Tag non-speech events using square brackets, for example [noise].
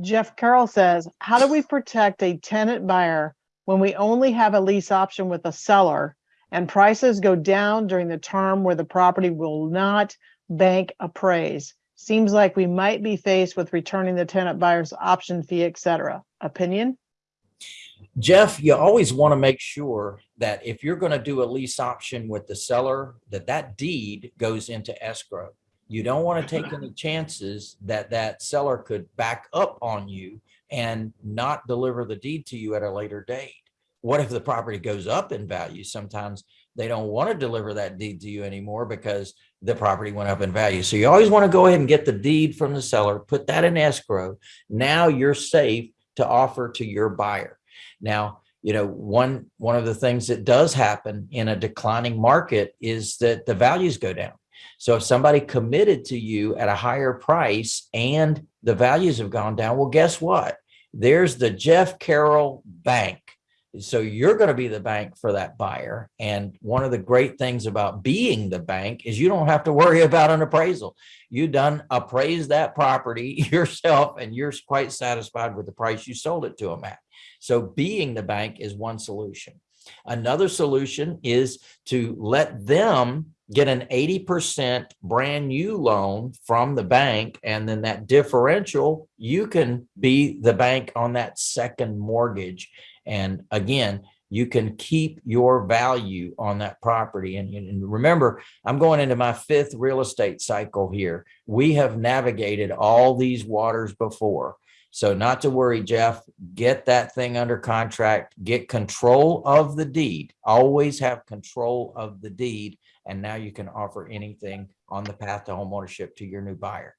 Jeff Carroll says, how do we protect a tenant buyer when we only have a lease option with a seller and prices go down during the term where the property will not bank appraise? Seems like we might be faced with returning the tenant buyer's option fee, et cetera. Opinion? Jeff, you always want to make sure that if you're going to do a lease option with the seller, that that deed goes into escrow. You don't want to take [laughs] any chances that that seller could back up on you and not deliver the deed to you at a later date. What if the property goes up in value? Sometimes they don't want to deliver that deed to you anymore because the property went up in value. So you always want to go ahead and get the deed from the seller, put that in escrow. Now you're safe to offer to your buyer. Now, you know, one one of the things that does happen in a declining market is that the values go down. So if somebody committed to you at a higher price and the values have gone down, well, guess what? There's the Jeff Carroll Bank. So you're going to be the bank for that buyer. And one of the great things about being the bank is you don't have to worry [laughs] about an appraisal. You done appraise that property [laughs] yourself and you're quite satisfied with the price you sold it to them at. So being the bank is one solution. Another solution is to let them get an 80% brand new loan from the bank. And then that differential, you can be the bank on that second mortgage. And again, you can keep your value on that property. And, and, remember, I'm going into my fifth real estate cycle here. We have navigated all these waters before. So not to worry, Jeff, get that thing under contract, get control of the deed, always have control of the deed. And now you can offer anything on the path to homeownership to your new buyer.